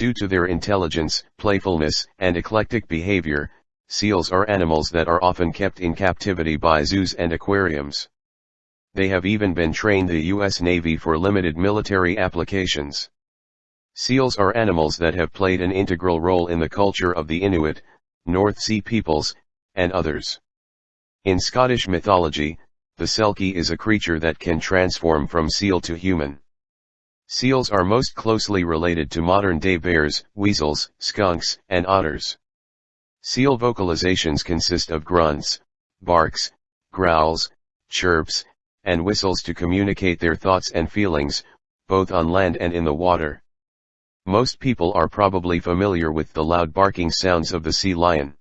Due to their intelligence, playfulness, and eclectic behavior, seals are animals that are often kept in captivity by zoos and aquariums. They have even been trained the U.S. Navy for limited military applications. Seals are animals that have played an integral role in the culture of the Inuit, North Sea peoples, and others. In Scottish mythology, the Selkie is a creature that can transform from seal to human. Seals are most closely related to modern-day bears, weasels, skunks, and otters. Seal vocalizations consist of grunts, barks, growls, chirps, and whistles to communicate their thoughts and feelings, both on land and in the water. Most people are probably familiar with the loud barking sounds of the sea lion.